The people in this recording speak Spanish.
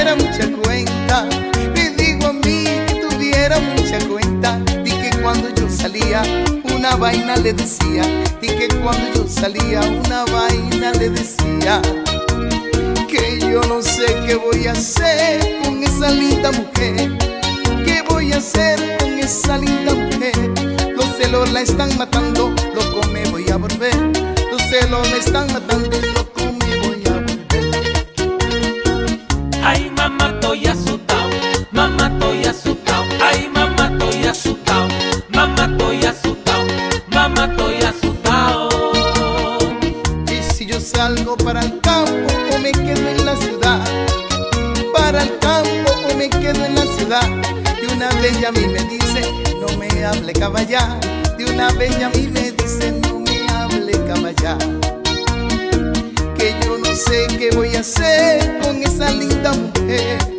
tuviera mucha cuenta. Me digo a mí que tuviera mucha cuenta. Y que cuando yo salía, una vaina le decía. Y que cuando yo salía, una vaina le decía. Que yo no sé qué voy a hacer con esa linda mujer. ¿Qué voy a hacer con esa linda mujer? Los celos la están matando, loco me voy a volver. Los celos me están matando, estoy asustado. Ay, mamá, estoy asustado. Mamá, estoy asustado. Mamá, estoy asustado. Y si yo salgo para el campo o me quedo en la ciudad, para el campo o me quedo en la ciudad, de una ya a mí me dice, no me hable caballar, de una ya a mí me dice, no me hable caballar. Que yo no sé qué voy a hacer con esa linda mujer,